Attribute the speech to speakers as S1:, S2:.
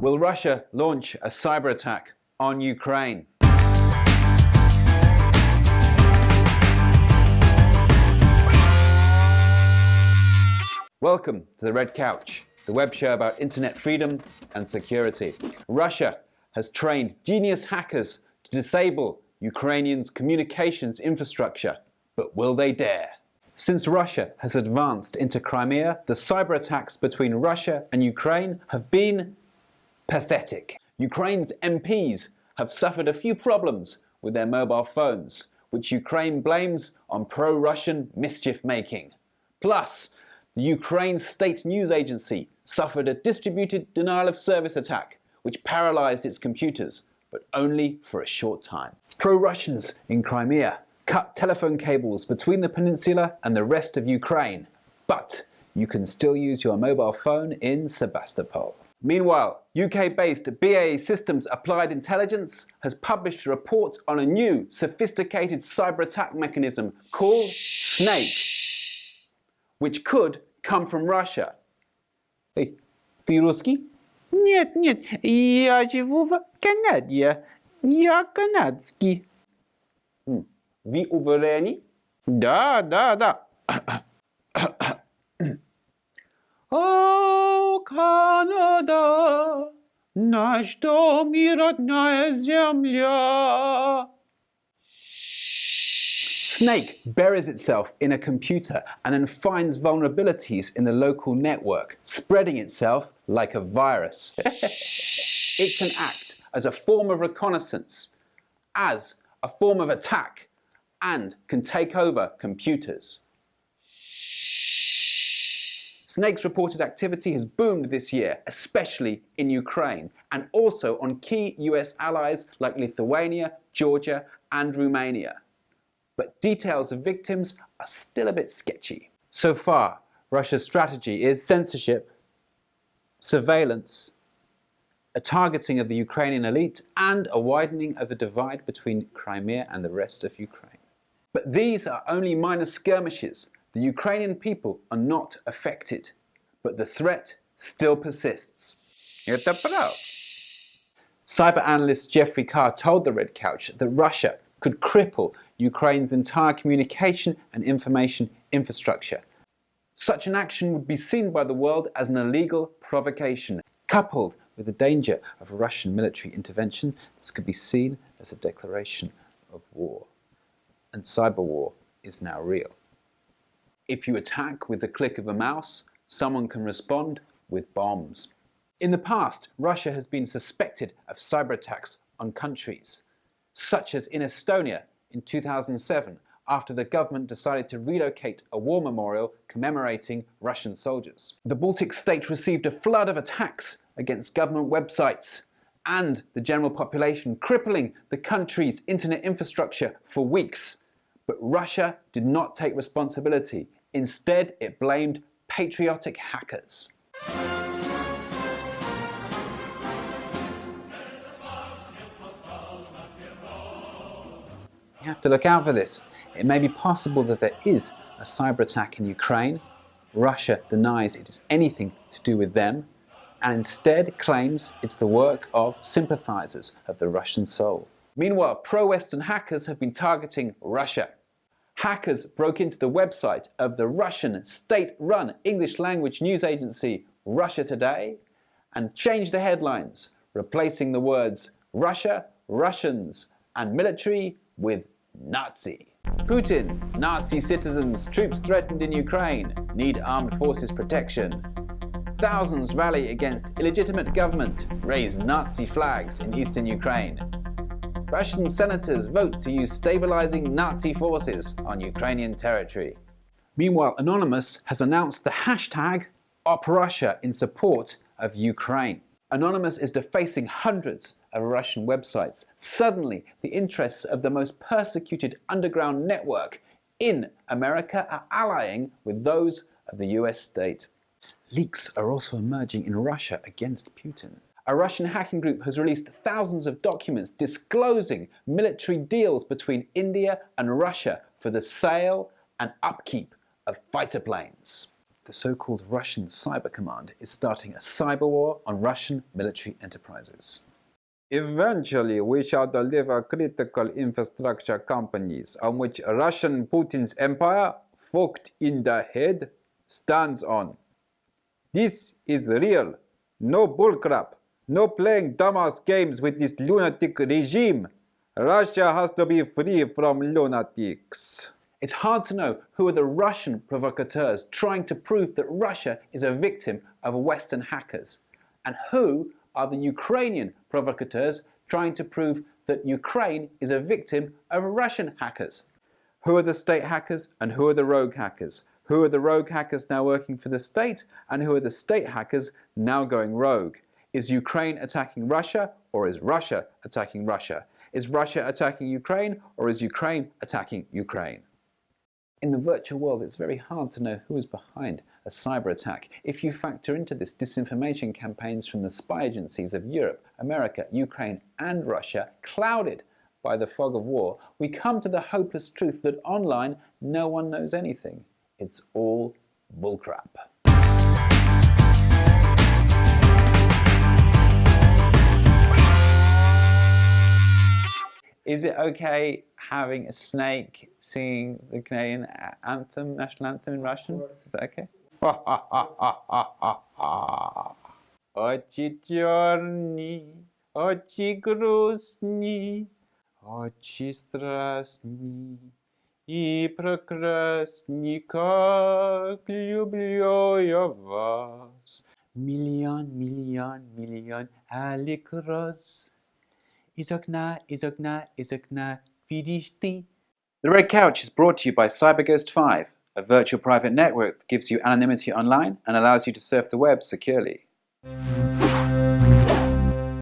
S1: Will Russia launch a cyber attack on Ukraine? Welcome to the Red Couch, the web show about internet freedom and security. Russia has trained genius hackers to disable Ukrainians' communications infrastructure, but will they dare? Since Russia has advanced into Crimea, the cyber attacks between Russia and Ukraine have been pathetic. Ukraine's MPs have suffered a few problems with their mobile phones, which Ukraine blames on pro-Russian mischief making. Plus, the Ukraine State News Agency suffered a distributed denial of service attack which paralysed its computers, but only for a short time. Pro-Russians in Crimea cut telephone cables between the peninsula and the rest of Ukraine, but you can still use your mobile phone in Sebastopol. Meanwhile, UK-based BAE Systems Applied Intelligence has published a report on a new, sophisticated cyber attack mechanism called Snake which could come from Russia. Hey, ты русский?
S2: Нет, нет, я живу в Канаде. Я канадский.
S1: Вы уверены?
S2: Да, да, да. О, Канада, наш дом и родная земля.
S1: Snake buries itself in a computer and then finds vulnerabilities in the local network, spreading itself like a virus. it can act as a form of reconnaissance, as a form of attack, and can take over computers. Snake's reported activity has boomed this year, especially in Ukraine, and also on key US allies like Lithuania, Georgia, and Romania but details of victims are still a bit sketchy. So far, Russia's strategy is censorship, surveillance, a targeting of the Ukrainian elite, and a widening of the divide between Crimea and the rest of Ukraine. But these are only minor skirmishes. The Ukrainian people are not affected, but the threat still persists. Cyber analyst Jeffrey Carr told the Red Couch that Russia could cripple Ukraine's entire communication and information infrastructure. Such an action would be seen by the world as an illegal provocation. Coupled with the danger of Russian military intervention, this could be seen as a declaration of war. And cyber war is now real. If you attack with the click of a mouse, someone can respond with bombs. In the past, Russia has been suspected of cyber attacks on countries, such as in Estonia in 2007 after the government decided to relocate a war memorial commemorating Russian soldiers. The Baltic states received a flood of attacks against government websites and the general population, crippling the country's internet infrastructure for weeks. But Russia did not take responsibility. Instead, it blamed patriotic hackers. You have to look out for this. It may be possible that there is a cyber attack in Ukraine. Russia denies it is anything to do with them and instead claims it's the work of sympathizers of the Russian soul. Meanwhile, pro-Western hackers have been targeting Russia. Hackers broke into the website of the Russian state-run English language news agency Russia Today and changed the headlines, replacing the words Russia, Russians and military with Nazi. Putin, Nazi citizens, troops threatened in Ukraine, need armed forces protection. Thousands rally against illegitimate government, raise Nazi flags in eastern Ukraine. Russian senators vote to use stabilizing Nazi forces on Ukrainian territory. Meanwhile, Anonymous has announced the hashtag OpRussia in support of Ukraine. Anonymous is defacing hundreds of Russian websites. Suddenly, the interests of the most persecuted underground network in America are allying with those of the US state. Leaks are also emerging in Russia against Putin. A Russian hacking group has released thousands of documents disclosing military deals between India and Russia for the sale and upkeep of fighter planes. the so-called Russian Cyber Command is starting a cyber war on Russian military enterprises.
S3: Eventually, we shall deliver critical infrastructure companies on which Russian Putin's empire, fucked in the head, stands on. This is real, no bullcrap, no playing dumbass games with this lunatic regime. Russia has to be free from lunatics.
S1: It's hard to know who are the Russian provocateurs trying to prove that Russia is a victim of Western hackers, and who are the Ukrainian provocateurs trying to prove that Ukraine is a victim of Russian hackers. Who are the state hackers and who are the rogue hackers? Who are the rogue hackers now working for the state and who are the state hackers now going rogue? Is Ukraine attacking Russia or is Russia attacking Russia? Is Russia attacking Ukraine or is Ukraine attacking Ukraine? In the virtual world, it's very hard to know who is behind a cyber attack if you factor into this disinformation campaigns from the spy agencies of Europe, America, Ukraine and Russia clouded by the fog of war, we come to the hopeless truth that online no one knows anything. It's all bullcrap. Is it okay having a snake singing the Canadian anthem, national anthem in Russian? Is that okay?
S2: Очи черні, очи грустні, очи страстні и прекрасні, как люблю я вас. Миллион, миллион, миллион алик Izokna, Izokna, Izokna, Vidishti.
S1: The Red Couch is brought to you by CyberGhost 5, a virtual private network that gives you anonymity online and allows you to surf the web securely.